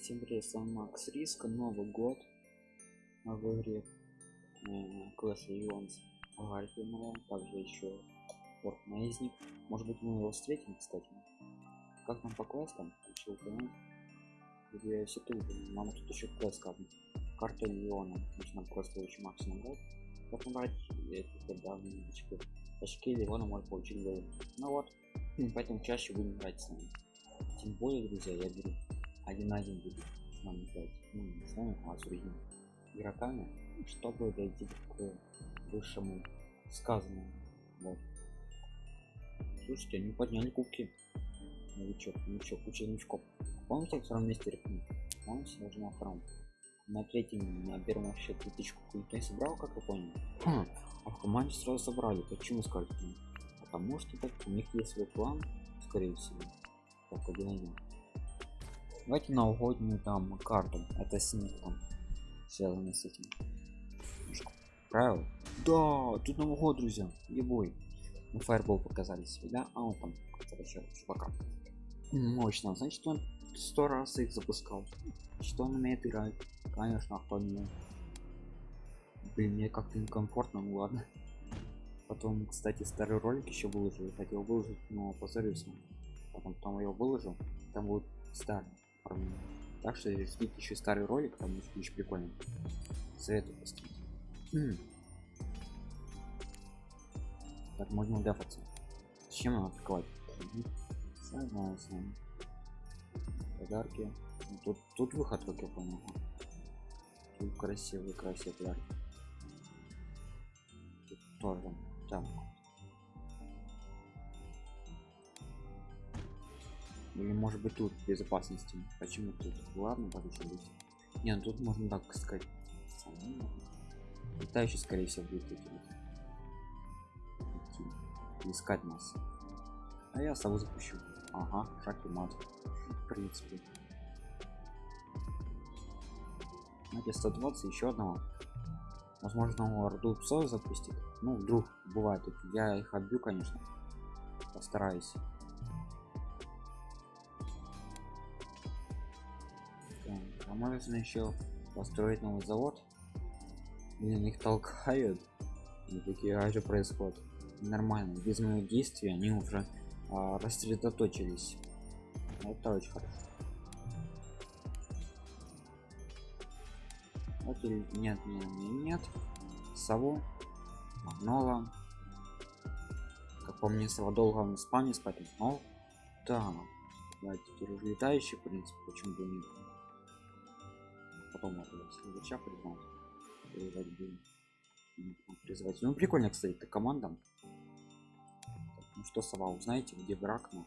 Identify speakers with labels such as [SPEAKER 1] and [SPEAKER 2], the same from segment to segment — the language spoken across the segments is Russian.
[SPEAKER 1] Всем привет, с вами Макс Риска, Новый год в игре э, Clash Legends Гарфилмова, также еще Форт Мейзник. Может быть мы его встретим, кстати. Как нам по квестам? Еще упомянуть. Где все трудно. Мама тут еще квест как Карта Леона. Значит, нам квест очень максимум год. Как набрать эти давние очки. Очки Леона может получить гол. Ну вот, поэтому чаще будем играть с нами. Тем более, друзья, я беру один на один будет с нами играть ну не с нами а с другими игроками чтобы дойти к высшему сказанному. Вот. Слушайте они подняли кубки. Новичок новичок куча новичков. Помните в втором месте рекомендую помните даже на втором на третьем на первом вообще тысячку никто не собрал как вы поняли. Хм, а в команде сразу собрали. Почему скажете потому что так у них есть свой план скорее всего. Так один один давайте новогоднюю там карту это снег там связано с этим. Правил да тут новый год друзья ебой ну фаербол показали себе да? А он там короче чувака. Мощно. Значит он сто раз их запускал. Что он умеет играть? Конечно кто не блин мне как-то некомфортно ну ладно. Потом кстати старый ролик еще выложил. Хотел выложить но позорился потом там его выложил. Там будет старый так что ждите еще старый ролик там еще прикольно. Советую поставить так можно дефаться чем надо атаковать? Согласен подарки. Ну, тут тут выход как я понял. Тут красивый красивый подарки тут тоже там или может быть тут безопасности почему тут ладно подожди быть не ну тут можно так сказать. Летающий скорее всего будет идти. Искать нас. А я сову запущу. Ага шаг и мат в принципе. Знаете 120 еще одного. Возможно орду псов запустить. Ну вдруг бывает. Я их отбью конечно. Постараюсь а можно еще построить новый завод? Блин их толкают и такие а что происходит? Нормально без моих действий они уже а, рассредоточились. Это очень хорошо. Вот или нет нет нет, нет. сову магнола как по мне сова долго в спаме спать но да давайте летающий в принципе почему бы нет потом надо признать призвать будем призвать ну прикольно кстати это команда ну что сова узнаете где враг наш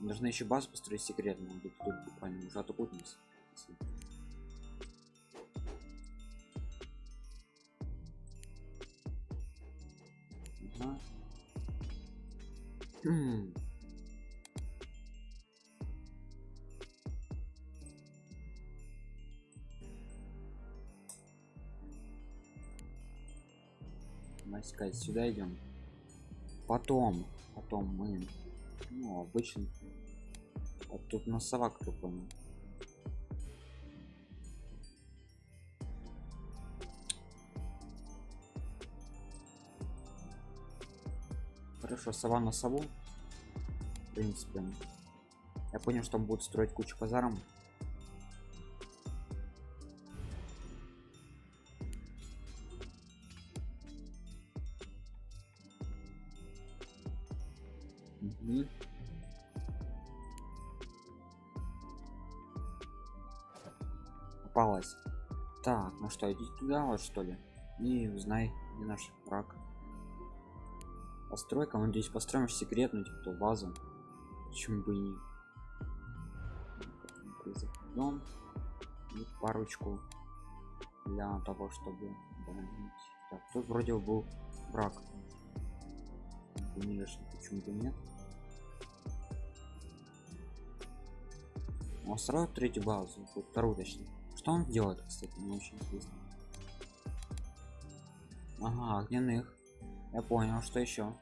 [SPEAKER 1] должны еще базу построить секретно где тут буквально уже нас ага. Искать сюда идем. Потом потом мы ну обычно вот тут на совак кто понял хорошо сова на сову. В принципе я понял что он будет строить кучу казарм Что, иди туда вот что ли? И узнай, где наш враг. Постройка, мы здесь построим секретную типа базу. Почему бы не? Дом и парочку для того, чтобы так, тут вроде был враг. Конечно, почему бы нет? Он строит третью базу, вторую точнее. Что он делает, кстати, мне очень интересно. Ага, огненных. Я понял, что еще.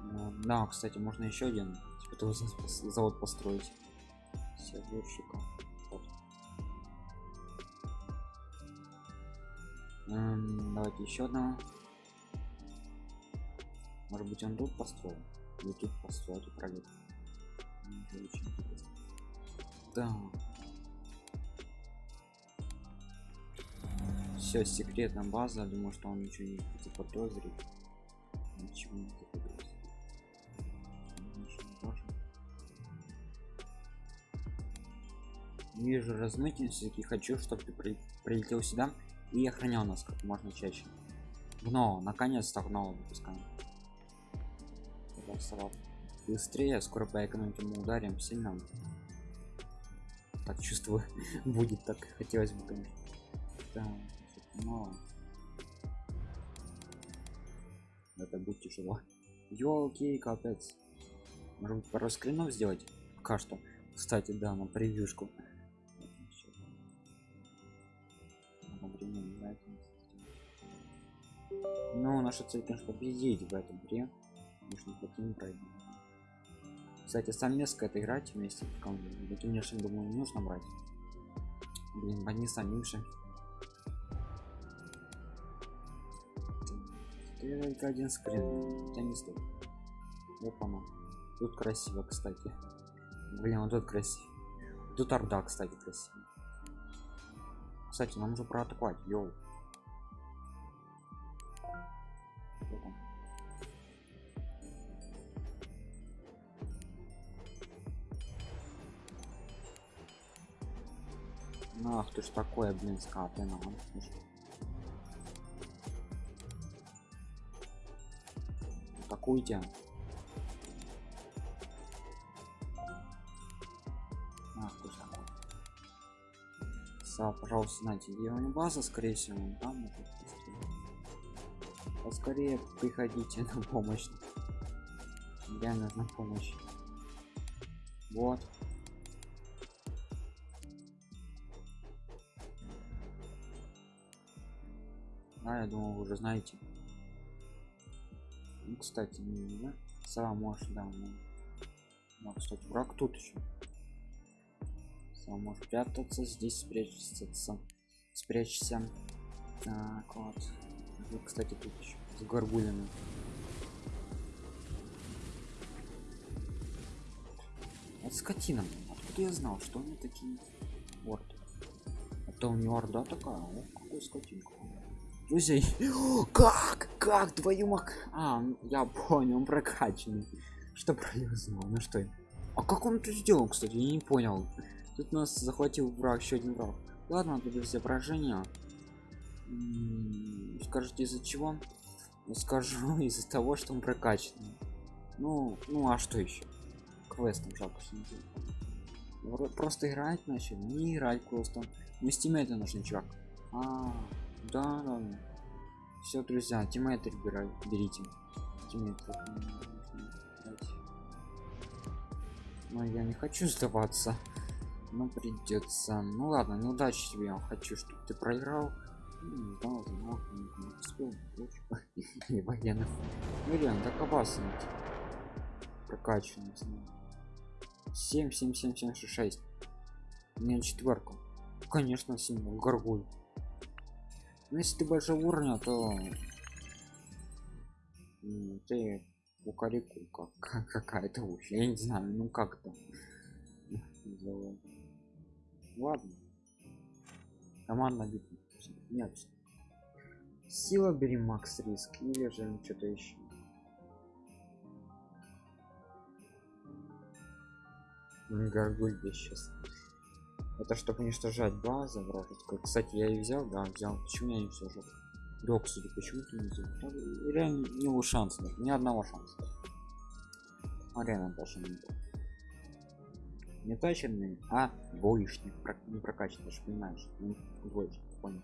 [SPEAKER 1] Ну, да, кстати, можно еще один Это завод построить. Серверщика. Вот. Эм, давайте еще одного. Может быть он тут построил? Или тут построил, тут пролет. Да. Все, секретная база. Думаю, что он ничего не заподозрит. Ничего не заподозрит. Вижу размытие, все-таки хочу, чтобы ты при прилетел сюда и охранял нас как можно чаще. Но, наконец-то гно выпускаем. Быстрее, скоро по экономике мы ударим сильно. Так чувствую, будет так хотелось бы, конечно. Да, но это будет тяжело. Ёлки, капец. Может пару скринов сделать? Пока что. Кстати, да, на превьюшку. Ну, наша цель, конечно, победить в этом игре. Нужно таким пройти. Кстати, совместно это играть вместе в команде. Думаю, не нужно брать. Блин, одни самим же. Только один скрин. Я не стоит. Опа, Тут красиво, кстати. Блин, вот тут красиво. Тут орда, кстати, красиво. Кстати, нам уже проатаковать, йоу. Ты ж такое, блин, скаплено. Атакуйте. Ах ты такой. Са, пожалуйста, знаете, где у база, скорее всего, там может поскорее приходите на помощь реально нужна помощь вот а я думал вы уже знаете ну, кстати не да? сова может да ну, ну кстати враг тут еще сова может прятаться здесь спрячется спрячься так вот вот, кстати, тут еще с горгулями. Вот скотина. Откуда я знал, что они такие орды? Это у него орда такая. О, какой скотинка. Друзья, как? Как? Твою мак... А, я понял, он прокачанный. Что про него знал? Ну что? А как он это сделал, кстати? Я не понял. Тут нас захватил враг, еще один враг. Ладно, тут все поражения скажите из-за чего скажу из-за того что он прокачанный ну ну а что еще квестом жалко что просто играть начали не играть просто мы с тиммейта нужен чувак а, да, да, да. все друзья тиммейты берите берите но я не хочу сдаваться но придется ну ладно неудачи тебе я хочу чтобы ты проиграл знал, знал, не успел, и военных. Ну реально, так опасно. Прокачанный, знаю. 7, 7, 7, 7, 6, 6. У меня четверку. Конечно, символ горгуль. Но если ты большого уровня, то ты кукареку как какая-то уж я не знаю ну как то ладно. Команда битва нет. Сила бери макс риск или же что-то еще гаргуль сейчас это чтобы уничтожать базу вражескую кстати я и взял да взял. Почему я не уничтожил да кстати почему ты не взял? Там реально не было шанса ни одного шанса. А реально даже не было не точенный а двоечник не прокачанный же понимаешь? Ну, двоечник понял.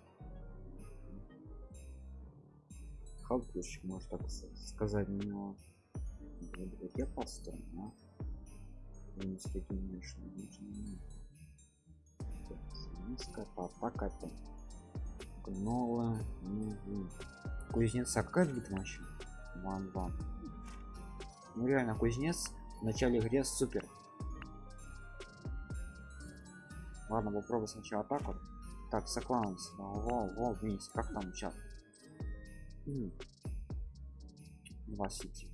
[SPEAKER 1] Халтурщик может так сказать но я построен а? с таким меньшим низко атака новое кузнеца какая битва вообще ван ван ну реально кузнец В начале игре супер. Ладно, попробуй сначала так вот. Так, соклаунс. Во, во, вниз. Как там сейчас? Два сети.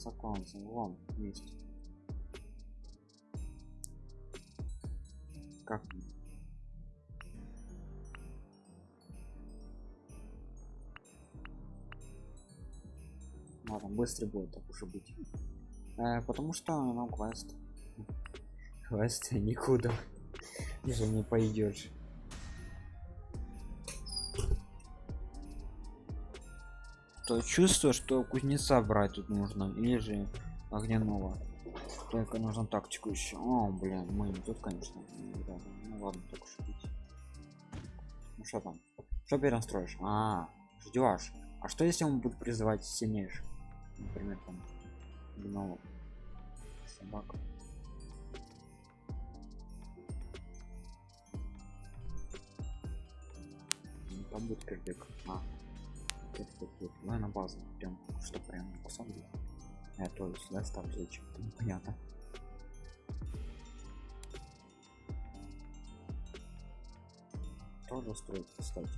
[SPEAKER 1] Соклаунс, вон, вместе. Как? Ладно, быстрый будет так уже быть. Э, потому что нам квест. Квест никуда. Уже не пойдешь. То чувство, что кузнеца брать тут нужно, или же огняного. Только нужно тактику еще. О, блин, мы не тут, конечно. Да, ну ладно, так уж быть. Ну что там? Что перенастроишь? А, ждешь. А что если он будет призывать сильнейших? Например, там гномов, собак. Ну, там будет кирдык. А, это тут. Ну, на базу. Прям, что прям кусок. Я тоже сюда ставлю зачем? Ну, понятно. Тоже строить, кстати.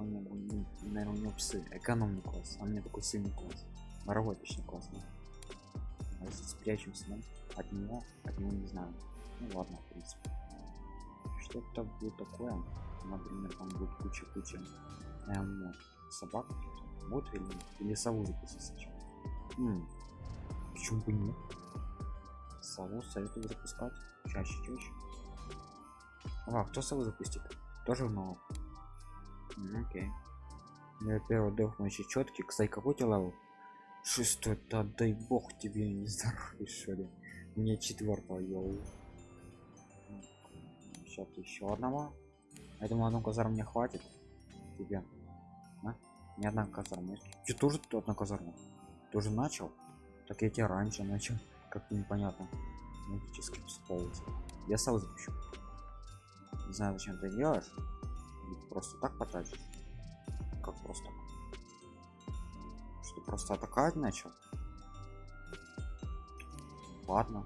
[SPEAKER 1] Наверное, у него, наверное, у него псы. Экономный класс. А у меня такой сильный класс. Моровой точно классно. А если спрячемся, да? От него, от него не знаю. Ну ладно, в принципе. Что-то будет такое. Например, там будет куча-куча эм, собак. Вот или, или сову запустить почему бы нет? Сову советую запускать чаще чаще. А, кто сову запустит? Тоже много. Окей. Я первый дох еще четкий. Кстати, какой ты level? Шестой, да дай бог тебе не здоровый, что ли. Мне четвертого, йоу. Сейчас еще одного. Я думаю, одну казарму мне хватит. Тебе. А? Ни одна казарма. Ты тоже тут одна казарма? Тоже начал? Так я тебя раньше начал. Как-то непонятно. Магически всползать. Я сам запущу. Не знаю, зачем ты делаешь. Просто так потратишь. Как просто? Что просто атаковать начал? Ладно.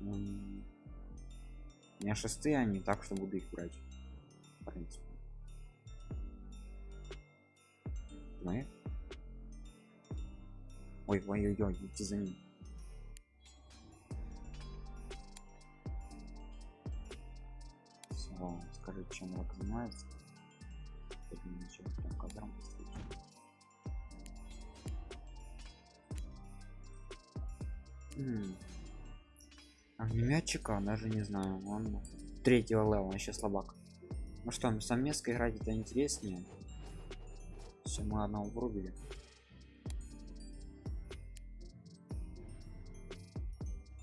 [SPEAKER 1] У меня шестые, они так, что буду их брать. В принципе. Мы? Ой, ой-ой-ой, идти за ним. Все, скажи, чем он занимается. Ничего, прям кадром Огнеметчика, даже не знаю, он третьего левела, еще слабак. Ну что, совместно играть это интереснее. Все, мы одного врубили.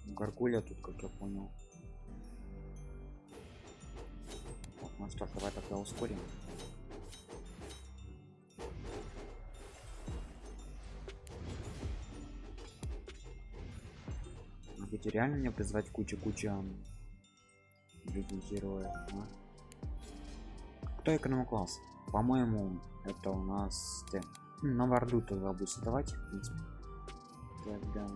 [SPEAKER 1] Гаргуля тут, как я понял. Ну что ж, давай тогда ускорим. Будете реально мне призвать кучу-кучу людей героев, а? Кто эконом-класс? По-моему, это у нас ты. На варду тогда будет создавать, в принципе. Тогда...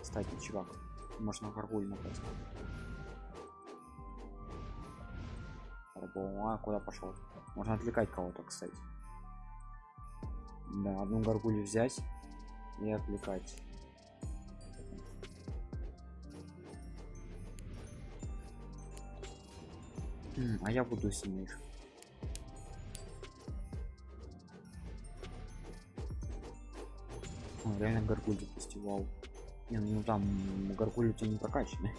[SPEAKER 1] Кстати, чувак, можно горгуль напасть. А куда пошел? Можно отвлекать кого-то, кстати. Да, одну горгулю взять и отвлекать. а я буду сильнейшим. О, реально горгуль запустил, вау. Не, ну там горгуль у не прокачаны.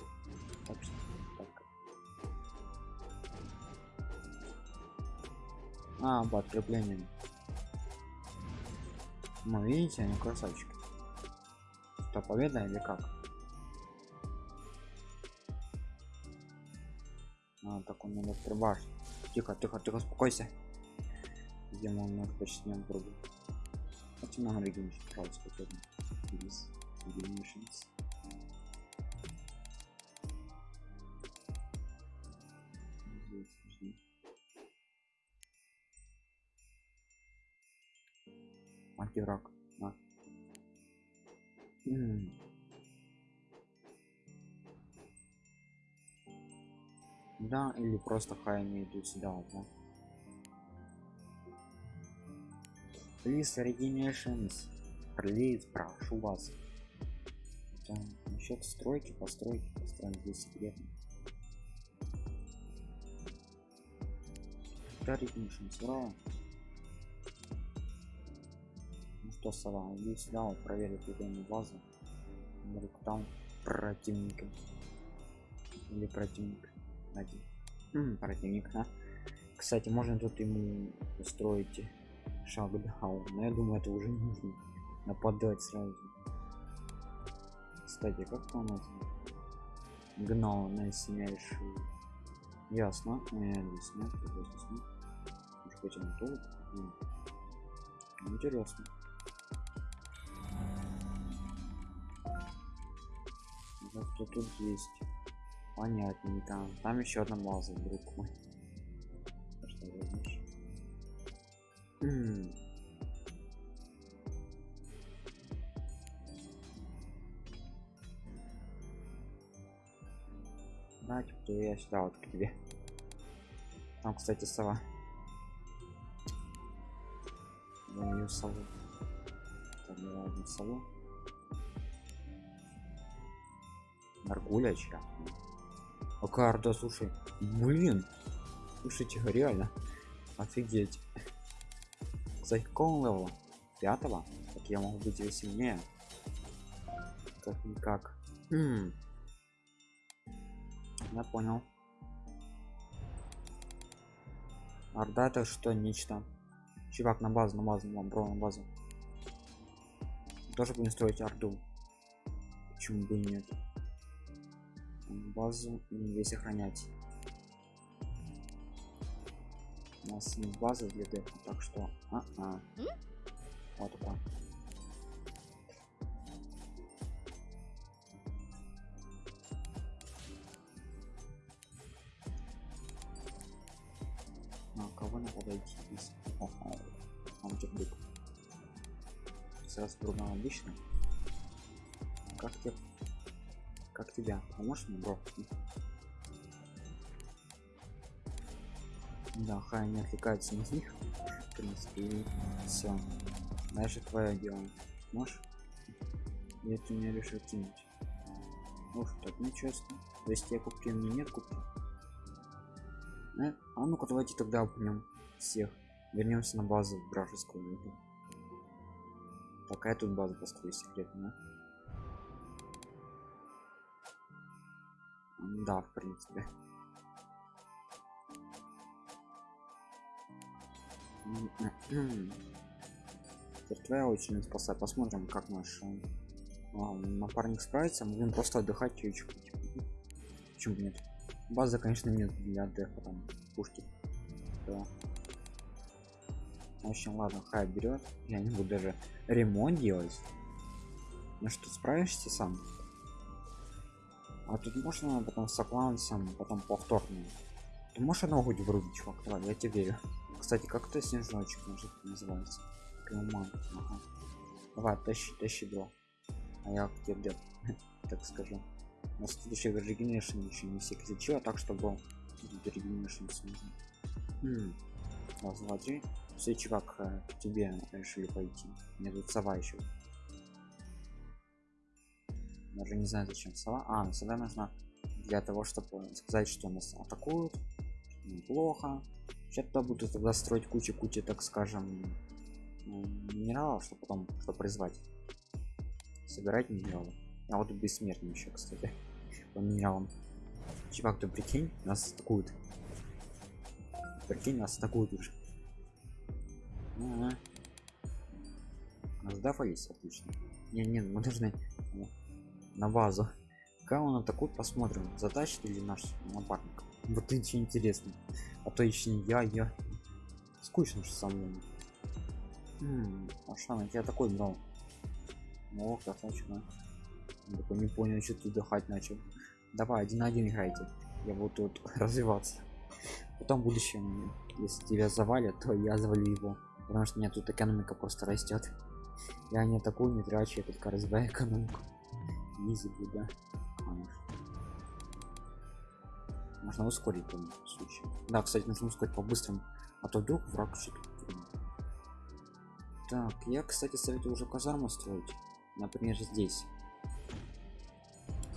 [SPEAKER 1] А, по подкреплением. Ну, видите, они красавчики. Что, победа или как? А, так он прибашить. Тихо, тихо, тихо, успокойся. Где мы немножко почтем пробу. Хотя нам регенш, пожалуйста. Антирак на. Да или просто хай не идут сюда да Please Regenerations. Please, прошу вас. Там, насчет стройки, постройки, построим здесь секретно. Да, Regenerations, ура! Что, сова, иди сюда, вот, проверить эту базу. Там противника. Или противник. Один. М, противник, а? Кстати, можно тут ему устроить шагдаун но я думаю это уже не нужно нападать сразу кстати как там это гнал на решил ясно э, ясно ясно хотим тут интересно кто тут есть понятнее там там еще одна база друг мой что М. Давайте то я сюда вот к тебе. Там, кстати, сова. Я ее сову. Так, давай одну сову. Наргуля чья? А карта, слушай. Блин. Слушайте, реально. Офигеть. Кстати, какого левела? Пятого? Так я могу быть и сильнее. Как никак. Хм. Я понял. Орда это что нечто. Чувак на базу, на базу, на бро, на базу. Тоже будем строить орду. Почему бы и нет? Базу и весь охранять. У нас не база для дека так что а -а. вот так на кого надо подойти из антибык сразу другом обычно как тебе как тебя поможешь мне бро да хай не отвлекается на них. В принципе и все дальше твое дело. Можешь? Я ты мне решил кинуть. Уж так нечестно то есть я куплю мне нет куплю? Э? а ну-ка давайте тогда упнем всех. Вернемся на базу вражескую такая тут база построю секретная да в принципе. Твоя очередь спасать посмотрим как наш а, напарник справится. Мы будем просто отдыхать чуть-чуть. Почему нет? База конечно нет для отдыха там пушки. Да. в общем ладно хай берет. Я не буду даже ремонт делать. Ну что справишься сам а тут можно потом с аклансом потом повторно. Ты можешь ногу врубить чувак? Давай я тебе верю. Кстати как то снежочек может называется? Клуман. Ага. давай тащи тащи бро. А я к тебе так скажу. Тут еще регенершн еще не все кричу а так чтобы регенершн нужно раз два три. Все чувак э, к тебе решили пойти. Мне тут сова еще даже не знаю зачем сова. А сова нужна для того чтобы сказать что нас атакуют сейчас туда буду тогда строить кучу кучи так скажем минералов что потом что призвать. Собирать минералы. А вот бессмертный еще кстати по минералам. Чувак ты прикинь нас атакуют. Прикинь нас атакуют уже. Ага. сдафались отлично. Не не мы должны на базу. Как он атакует посмотрим затащит или наш напарник. Вот это интересно. А то еще не я я скучно что со мной. М а что на тебя такой брал о красавчик такой не понял что ты дыхать начал. Давай один на один играйте. Я буду тут развиваться. Потом будущем если тебя завалят то я завалю его. Потому что у меня тут экономика просто растет Я не такую не трачу, я только развиваю экономику. Изи будет, да? Конечно. Можно ускорить в том случае. Да, кстати, нужно ускорить по-быстрому, а то вдруг враг Так, я, кстати, советую уже казарму строить. Например, здесь.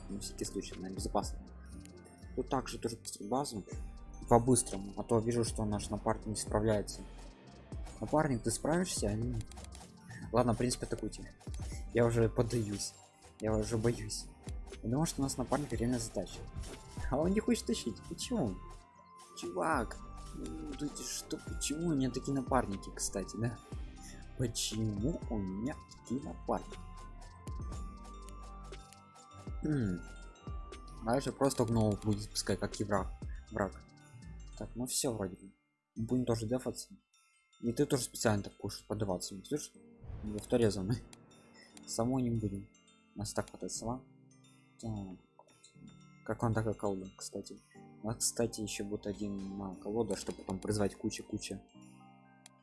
[SPEAKER 1] На всякий случай, на безопасно. Тут также тоже базу по-быстрому, а то вижу, что наш напарник не справляется. Напарник, ты справишься? Ладно, в принципе, атакуйте. Я уже поддаюсь. Я уже боюсь. Думаю, что у нас напарник реально задача. А он не хочет тащить. Почему? Чувак, ну, что, почему у меня такие напарники, кстати, да? Почему у меня такие напарники? Хм. Дальше просто гнол будет пускай как и враг. враг. Так, ну все вроде бы. Будем тоже дефаться. И ты тоже специально так будешь подаваться. Не слышишь? Авторезанный. Самой не будем. Нас так хватает сама. Так. Как он такая колода, кстати. Нас, кстати, еще будет один на колода, чтобы потом призвать куча-куча.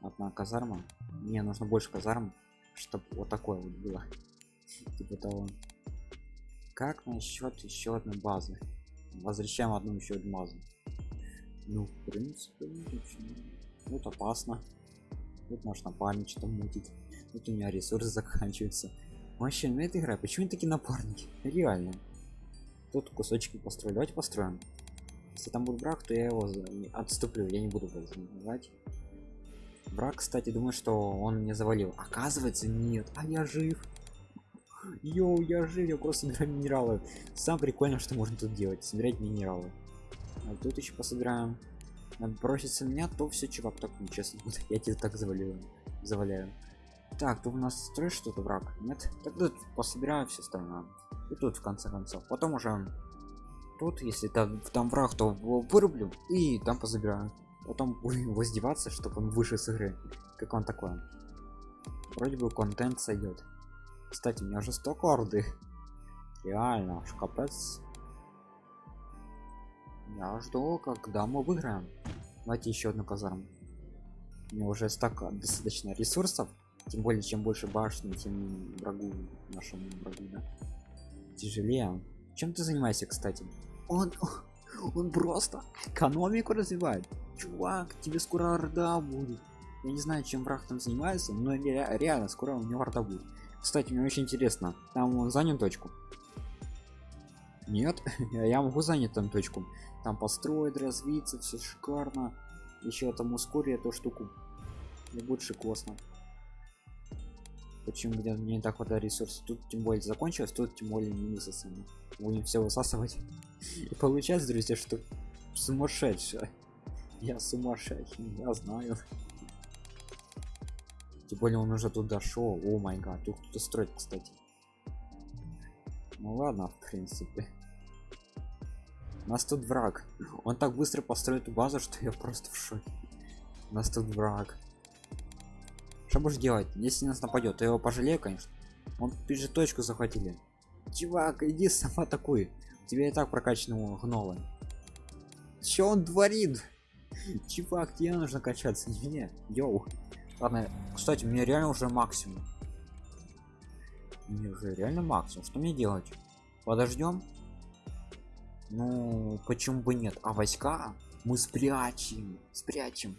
[SPEAKER 1] Одна казарма. Мне нужно больше казарм, чтобы вот такое вот было. Типа того. Как насчет еще одной базы? Возвращаем одну еще одну базу. Ну, в принципе, вот опасно. Вот наш напарник что мутит. Тут у меня ресурсы заканчиваются. Вообще, на этой игре почему такие напарники? Реально. Тут кусочки построить. Давайте построим. Если там будет брак, то я его отступлю. Я не буду называть. Брак, кстати, думаю, что он мне завалил. Оказывается, нет. А я жив. Йоу, я жив, я просто собираю минералы. Сам прикольно, что можно тут делать. Собирать минералы. А тут еще пособираем. Надо броситься меня, то все, чувак, так нечестно. Я тебя так завалю. Заваляю. Так, тут у нас строишь что-то враг? Нет? Тогда пособираю все остальное. И тут в конце концов. Потом уже тут, если там, там враг, то вырублю и там позабираю. Потом будем воздеваться, чтобы он выше с игры. Как он такой? Вроде бы контент сойдет. Кстати, у меня уже столько орды. Реально, шкапец. Я жду, когда мы выиграем. Давайте еще одну казарму. У меня уже столько достаточно ресурсов. Тем более, чем больше башни, тем врагу, нашему врагу, да. Тяжелее. Чем ты занимаешься, кстати? Он, он просто экономику развивает. Чувак, тебе скоро орда будет. Я не знаю, чем враг там занимается, но реально скоро у него орда будет. Кстати, мне очень интересно, там он занял точку? Нет, я могу занять там точку. Там построить, развиться, все шикарно. Еще там ускорить эту штуку. И будет шикосно. Почему где не так хватает ресурсов? Тут тем более закончилось, тут тем более не высосано. Будем все высасывать. И получается, друзья, что сумасшедшая. Я сумасшедший, я знаю. Тем более он уже тут дошел. О май гад, тут кто-то строит, кстати. Ну ладно, в принципе. У нас тут враг. Он так быстро построит базу, что я просто в шоке. У нас тут враг. Что будешь делать? Если нас нападет, то его пожалею, конечно. Он же точку захватили. Чувак, иди сама такой. Тебя и так прокачанного гнола. Че он творит? Чувак, тебе нужно качаться, не мне. Йоу. Ладно, кстати, мне реально уже максимум. Мне уже реально максимум. Что мне делать? Подождем? Ну, почему бы нет? А войска мы спрячем. Спрячем.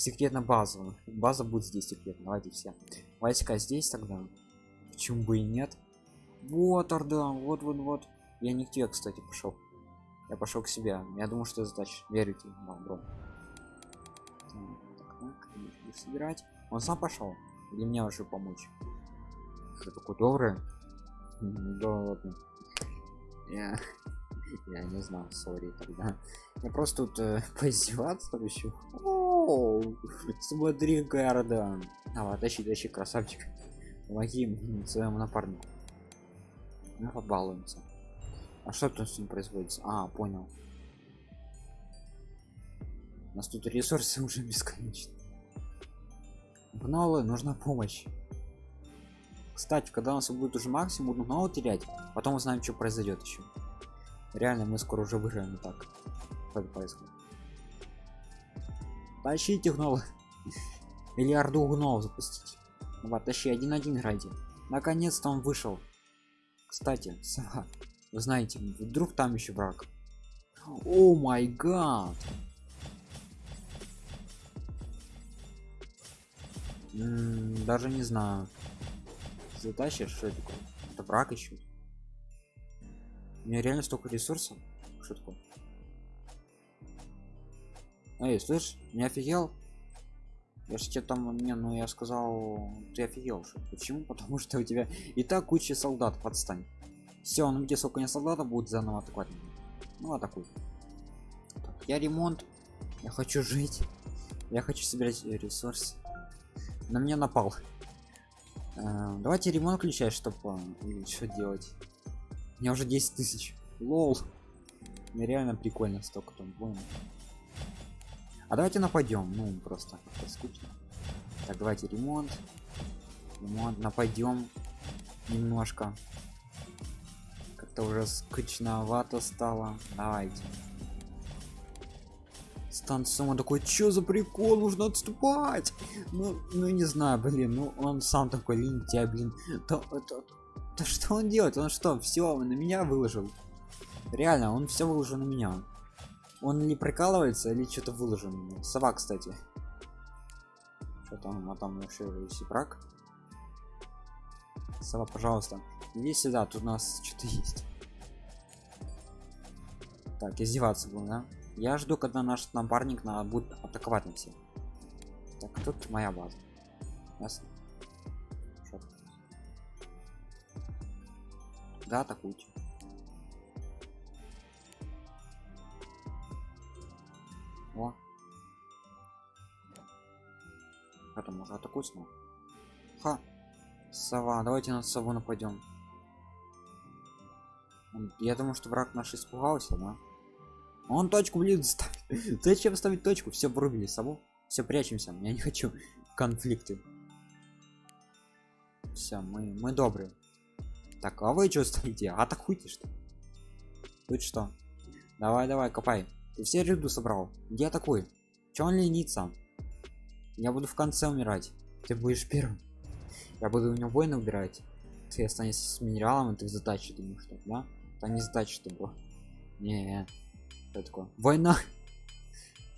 [SPEAKER 1] Секретно базу. База будет здесь секретно. Давайте все. Войска здесь тогда. Почему бы и нет? Вот орда. Вот, вот, вот. Я не к тебе, кстати, пошел. Я пошел к себе. Я думаю, что задача. Верите, бро. Так, так, так. собирать. Он сам пошел? Или мне уже помочь? Что такой добрый? Да ладно. Я... Я не знал, сори тогда. Я просто тут э, поиздеваться еще. Смотри, Гарда. Давай, тащи, тащи, красавчик. Помоги своему напарнику. Мы побалуемся. А что тут с ним производится? А, понял. У нас тут ресурсы уже бесконечны. Гнолы, нужна помощь. Кстати, когда у нас будет уже максимум, будем терять, потом узнаем, что произойдет еще. Реально, мы скоро уже выиграем так. Происходит? Тащите гнол. Или орду запустить. Вот, тащи один-один играйте. Наконец-то он вышел. Кстати, сова, вы знаете, вдруг там еще враг. О май гад! Даже не знаю. Затащишь, что? Это враг еще. У меня реально столько ресурсов. Такое? Эй, слышь, не офигел? Я же тебе там, не, ну я сказал, ты офигел. Почему? Потому что у тебя и так куча солдат, подстань. Все, ну где сколько не солдата будет заново атаковать. Ну атакуй. Так, я ремонт. Я хочу жить. Я хочу собирать ресурсы. На меня напал. Э, давайте ремонт включать, чтобы э, что делать. У меня уже 10 тысяч. Лол. Мне реально прикольно столько там воинов. А давайте нападем. Ну, просто скучно. Так, давайте ремонт. Ремонт. Нападем немножко. Как-то уже скучновато стало. Давайте. Станцию такой, чё за прикол, нужно отступать. Ну, ну не знаю, блин, ну он сам такой лентяй, блин. Да, да, да что он делает? Он что, все на меня выложил? Реально, он все выложил на меня. Он не прикалывается или что-то выложен. Сова, кстати. Что там, а там вообще сипрак. Сова, пожалуйста. Иди сюда, тут у нас что-то есть. Так, издеваться был, да? Я жду, когда наш напарник на будет атаковать на всех. Так, тут моя база. Ясно? Да, атакуйте. О. Это можно атакует снова. Ха. Сова, давайте на сову нападем. Я думаю, что враг наш испугался, да? Он точку, блин, ставит. Зачем ставить точку? Все врубили сову. Все прячемся. Я не хочу конфликты. Все, мы, мы добрые. Так, а вы что стоите? Атакуйте что? Тут что? Давай, давай, копай. Ты все ряду собрал. Где такой? Че он ленится? Я буду в конце умирать. Ты будешь первым. Я буду у него воина убирать. Ты останешься с минералом, и ты в задаче думаешь, что, да? Там не задача, что было. Не, что такое? Война.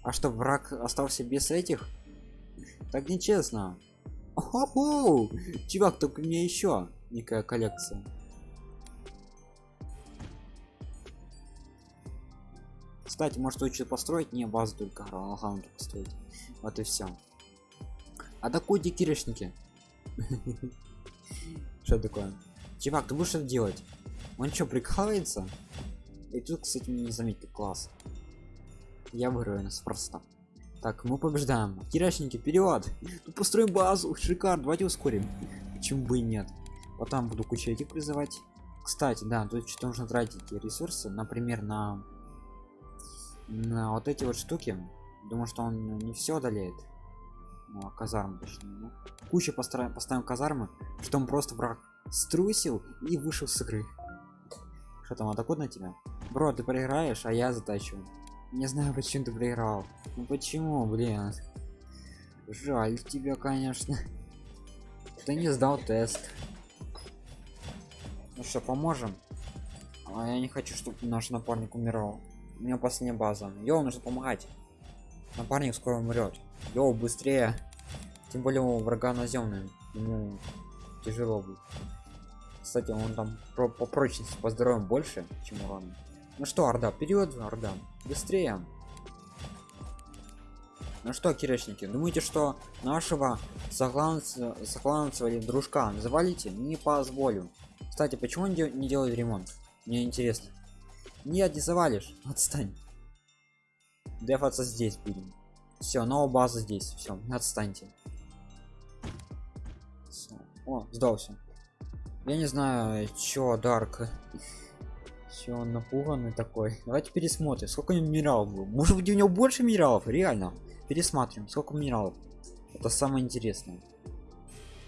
[SPEAKER 1] А что, враг остался без этих? Так нечестно. Охо! Чувак, только мне еще некая коллекция. Кстати, может лучше построить не базу только главное построить. Вот и все. А такой дикиришники. Что такое? Чувак, ты будешь что делать? Он что, прикалывается? И тут, кстати, не заметил класс. Я выиграю нас просто. Так, мы побеждаем. Кирячники, вперед! Тут построим базу. Шикар, давайте ускорим. Почему бы и нет? Потом буду кучу этих призывать. Кстати, да, тут что-то нужно тратить ресурсы, например, на на вот эти вот штуки. Думаю что он не все одолеет. Ну, а казармы точнее ну, куча построим поставим казармы что он просто враг струсил и вышел с игры. Что там атакует на тебя? Бро ты проиграешь а я затачу. Не знаю почему ты проиграл. Ну почему блин? Жаль тебя конечно. Ты не сдал тест ну что поможем. А я не хочу чтобы наш напарник умирал. У меня последняя база. Йоу нужно помогать. Напарник скоро умрет йоу быстрее. Тем более у врага наземный ему тяжело будет. Кстати он там про по прочности по здоровью больше чем урон ну что орда вперед орда. Быстрее. Ну что киречники думаете что нашего согланца согланца дружка завалите не позволю кстати почему он не делает ремонт мне интересно нет, не завалишь. Отстань. Дефаться здесь будем. Все, новая база здесь. Все, отстаньте. Всё. О, сдался. Я не знаю, чё, Дарк. Чё он напуганный такой. Давайте пересмотрим, сколько у него минералов было. Может быть у него больше минералов? Реально. Пересматриваем, сколько минералов. Это самое интересное.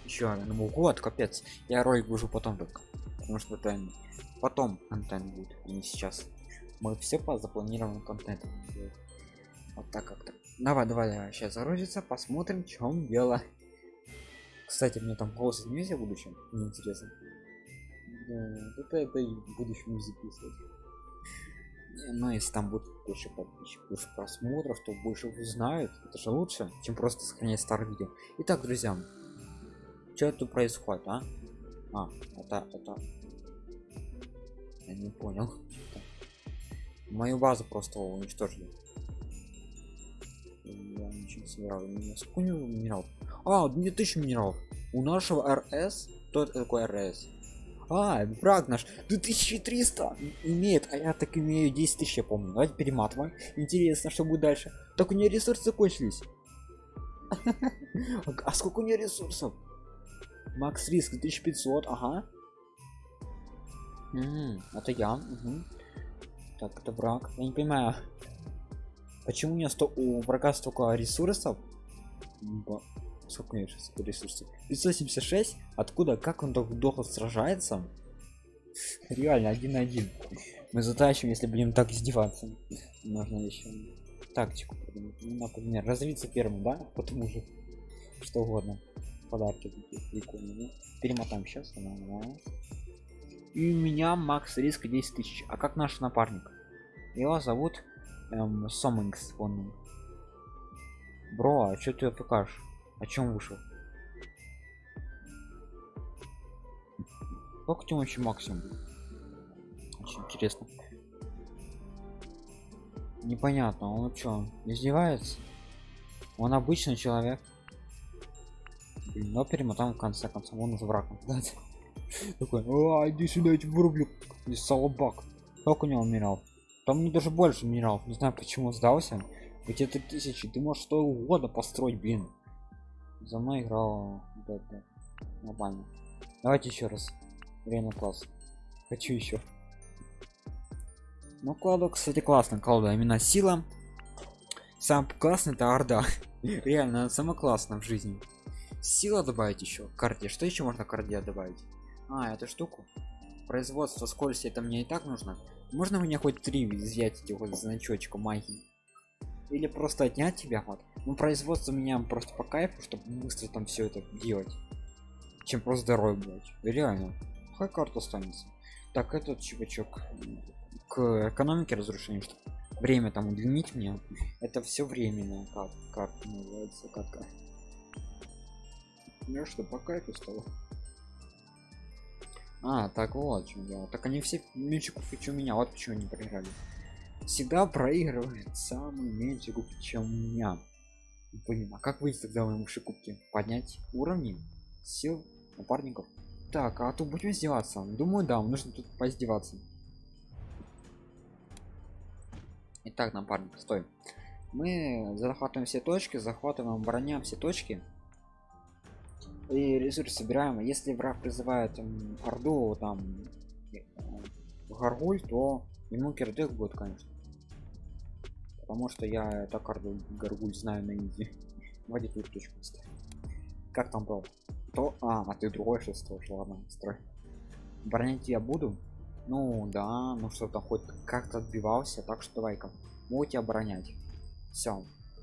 [SPEAKER 1] Еще ну год, капец. Я ролик выжу потом только. Потому что это потом контент будет и не сейчас мы все по запланированному контенту вот так как-то давай давай сейчас загрузится посмотрим в чем дело Кстати, мне там голос изменился в будущем. Мне интересно. Да, это, это и в будущем не записывать. Ну, если там будет больше подписчиков, больше просмотров, то больше узнают. Это же лучше, чем просто сохранять старые видео. Итак, друзья, что тут происходит, а? А, это, это... Я не понял. Мою базу просто уничтожили. Я ничего не собирал. У меня минералов? А, 2000 минералов. У нашего РС, кто это такой РС? А, враг наш 2300 имеет, а я так имею 10 тысяч, помню. Давайте перематываем. Интересно, что будет дальше. Так у нее ресурсы закончились. А сколько у нее ресурсов? Макс риск 1500, ага. это я. Так, это враг. Я не понимаю. Почему у меня сто у врага столько ресурсов? сколько у него сейчас ресурсов 576 откуда как он так долго сражается реально один на один мы затащим если будем так издеваться можно еще тактику придумать ну, например развиться первым да потому же что угодно подарки такие прикольные перемотаем сейчас и у меня макс риска 10 тысяч. А как наш напарник? Его зовут эм, Сомингс он. Бро а что ты покажешь о чем вышел? Сколько тебе вообще максимум? Очень интересно. Непонятно он что издевается? Он обычный человек но перемотаем в конце концов. Он уже враг такой иди сюда я тебя вырублю и как у него умирал там не даже больше минералов не знаю почему сдался. Ведь это тысячи ты можешь что угодно построить блин. За мной играл да, да. давайте еще раз. Время класс. Хочу еще ну кладу кстати классно колда именно сила. Сам классный это орда. Реально она самая в жизни сила добавить еще карте что еще можно карде добавить? А эту штуку. Производство скорости это мне и так нужно. Можно мне хоть три взять эти вот значочка магии? Или просто отнять тебя вот? Ну производство меня просто по кайфу чтобы быстро там все это делать чем просто здоровье блять реально. Хай карта останется? Так этот чувачок к экономике разрушения что время там удлинить мне. Это все временно как как называется как ну что по кайфу стало. А так вот чем дело. Так они все меньше купить у меня вот почему не проиграли. Всегда проигрывает самый меньше кубки чем у меня. Блин а как выйти тогда моему кубки поднять уровни сил напарников? Так а то будем издеваться? Думаю да нужно тут поиздеваться. Итак, напарник, стой. Мы захватываем все точки, захватываем, обороняем все точки. И ресурсы собираем. Если враг призывает там, орду, там, э, гаргуль, то ему кирдык будет, конечно. Потому что я так гаргуль знаю на изи вводить тут точку как там был то а а ты другой что строишь ладно строй. Бронять я буду? Ну да ну что-то хоть как-то отбивался так что давай-ка. Могу тебя оборонять. Все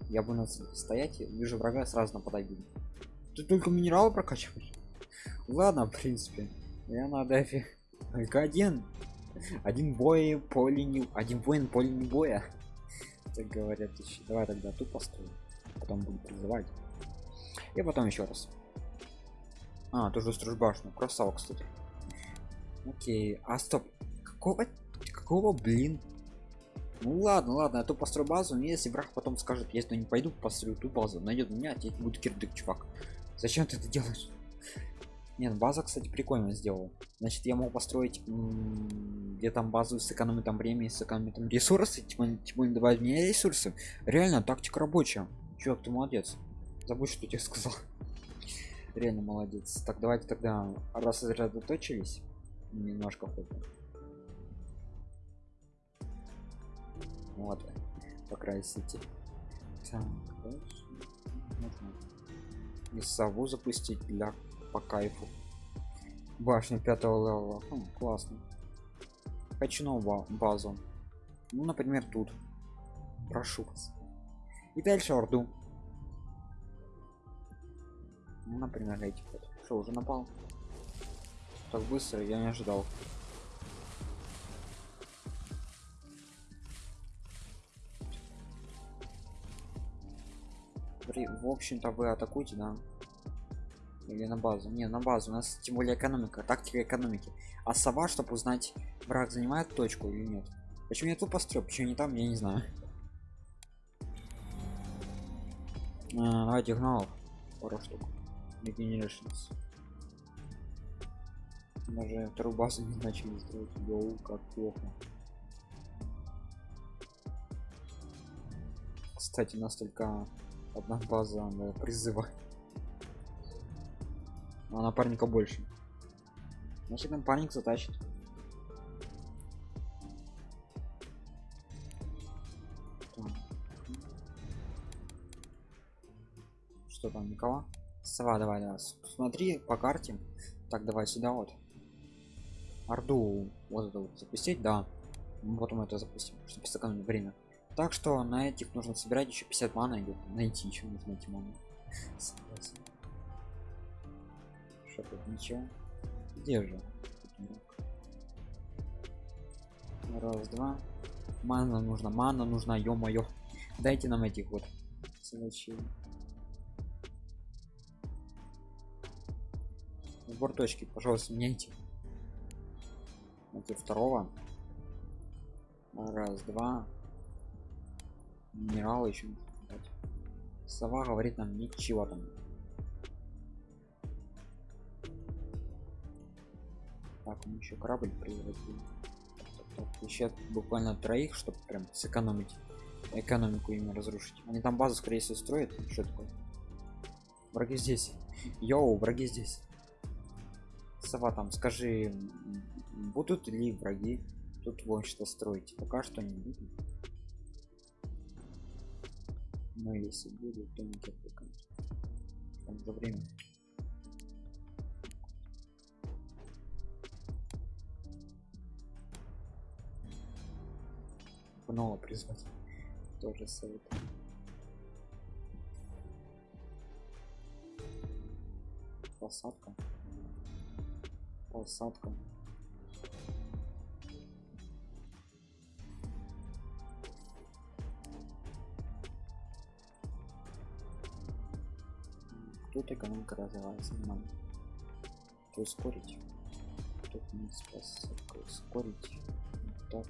[SPEAKER 1] я буду стоять вижу врага сразу нападать буду ты только минералы прокачиваешь ладно в принципе я на дефе. Только один. Один бой поле не один воин поле не боя. Так говорят еще. Давай тогда тут построим потом буду призывать. И потом еще раз. А тоже строишь башню красава кстати. Окей а стоп какого какого блин? Ну ладно ладно я то построю базу но если враг потом скажет если не пойду построю ту базу найдет меня тебе будет кирдык чувак зачем ты это делаешь? Нет база кстати прикольно сделал значит я могу построить где там базу сэкономить там время сэкономить там ресурсы типа, типа добавить мне ресурсы. Реально тактика рабочая. Чувак ты молодец. Забудь что тебе сказал. Реально молодец. Так давайте тогда раз сосредоточились немножко хоть вот. Покрасите так дальше и сову запустить для по кайфу. Башня пятого левела. Хм, классно. Хочу новую базу. Ну например тут. Прошу вас. И дальше орду. Ну, например, эти вот. Что, уже напал? Так быстро, я не ожидал. При- В общем-то, вы атакуете, да? Или на базу? Не, на базу. У нас тем более экономика, тактика экономики. А сова, чтобы узнать, враг занимает точку или нет. Почему я тут пострел? Почему не там, я не знаю. А, давайте гналов. Пару штук. Regenerations. Даже вторую базу не начали строить. Йоу, как плохо. Кстати, у нас только одна база да, призыва. А напарника больше. Значит, напарник затащит. Что там, никого? Сова, давай, давай. с- Смотри по карте. Так, давай сюда вот. Орду вот это вот запустить, да. Мы потом это запустим, чтобы сэкономить время. Так что на этих нужно собирать еще 50 мана идет. Найти еще нужно эти маны. Согласен. Что тут ничего? Где же? Раз, два. Мана нужна, мана нужна, ё-моё. Дайте нам этих вот сволочей. Сбор точки, пожалуйста, меняйте. Найти второго. Раз, два. Минералы еще дать. Сова говорит нам ничего там. Так, он еще корабль превратил. Так, так, еще буквально троих, чтобы прям сэкономить экономику ими разрушить. Они там базу, скорее всего, строят. Что такое? Враги здесь. Йоу, враги здесь. Сова там, скажи, будут ли враги тут вон что строить? Пока что не видно. Но если будут, то только. Там за время. Пнула призвать. Тоже совет. Посадка. Посадка. Тут экономика развивается нормально. То ускорить. Тут не посадка ускорить. Вот так.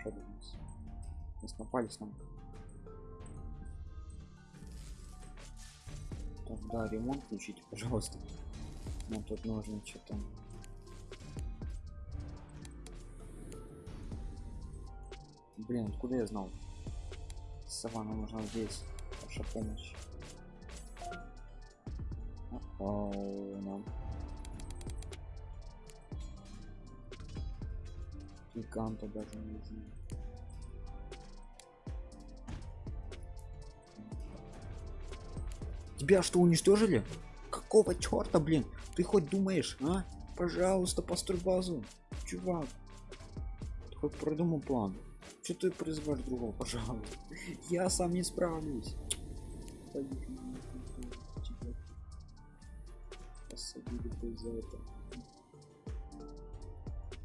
[SPEAKER 1] Что у нас? Нас напали снова. Так, да, ремонт включите, пожалуйста. Нам тут нужно что-то. Блин, откуда я знал? Сова, нам нужна здесь. Ваша помощь. О, нам. Гиганта даже не нужно. Тебя что, уничтожили? Какого черта, блин? Ты хоть думаешь, а? Пожалуйста, построй базу. Чувак. Ты хоть продумал план. Что ты призываешь другого, пожалуйста? Я сам не справлюсь.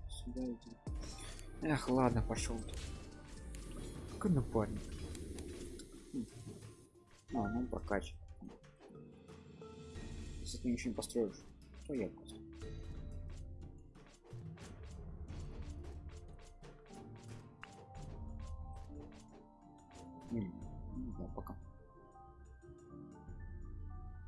[SPEAKER 1] Посадили. Эх, ладно, пошел. Какой напарник. Хм. А, ну прокачивай. Если ты ничего не построишь, то я просто. М, ну да, пока.